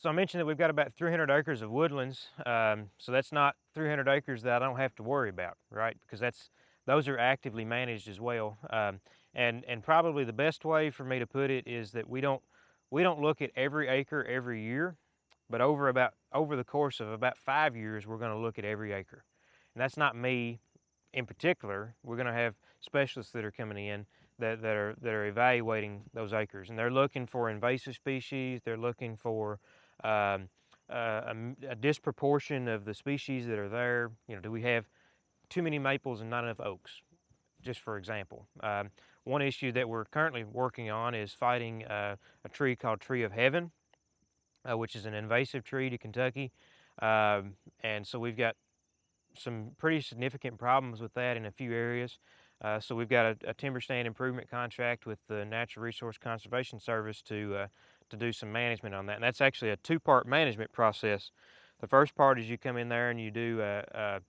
So I mentioned that we've got about 300 acres of woodlands. Um, so that's not 300 acres that I don't have to worry about, right? Because that's those are actively managed as well. Um, and and probably the best way for me to put it is that we don't we don't look at every acre every year, but over about over the course of about five years, we're going to look at every acre. And that's not me in particular. We're going to have specialists that are coming in that, that are that are evaluating those acres, and they're looking for invasive species. They're looking for um, uh, a, a, disproportion of the species that are there. You know, do we have too many maples and not enough oaks? Just for example. Um, one issue that we're currently working on is fighting uh, a tree called Tree of Heaven, uh, which is an invasive tree to Kentucky. Um, and so we've got some pretty significant problems with that in a few areas. Uh, so we've got a, a, timber stand improvement contract with the Natural Resource Conservation Service to uh, to do some management on that. And that's actually a two-part management process. The first part is you come in there and you do a, a,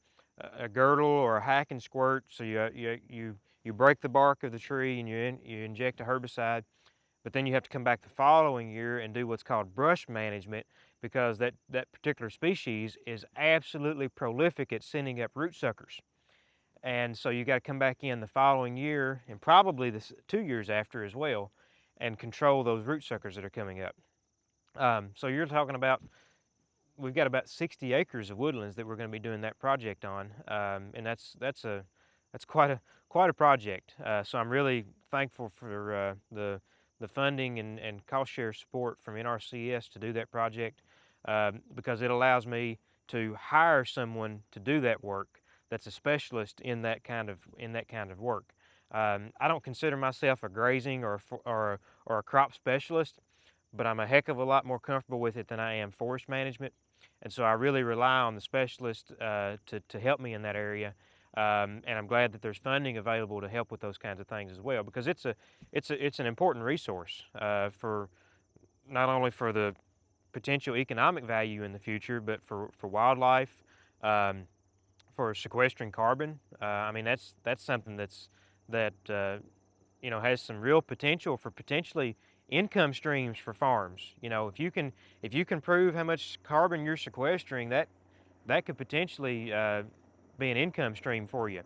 a girdle or a hack and squirt. So you, you, you, you break the bark of the tree and you, in, you inject a herbicide. But then you have to come back the following year and do what's called brush management because that, that particular species is absolutely prolific at sending up root suckers. And so you got to come back in the following year and probably the two years after as well and control those root suckers that are coming up. Um, so you're talking about, we've got about 60 acres of woodlands that we're going to be doing that project on, um, and that's that's a that's quite a quite a project. Uh, so I'm really thankful for uh, the the funding and, and cost share support from NRCS to do that project um, because it allows me to hire someone to do that work that's a specialist in that kind of in that kind of work. Um, I don't consider myself a grazing or, or, or a crop specialist, but I'm a heck of a lot more comfortable with it than I am forest management. And so I really rely on the specialist uh, to, to help me in that area. Um, and I'm glad that there's funding available to help with those kinds of things as well, because it's a it's a it's an important resource uh, for not only for the potential economic value in the future, but for for wildlife, um, for sequestering carbon. Uh, I mean that's that's something that's that uh, you know has some real potential for potentially income streams for farms. You know, if you can if you can prove how much carbon you're sequestering, that that could potentially uh, be an income stream for you.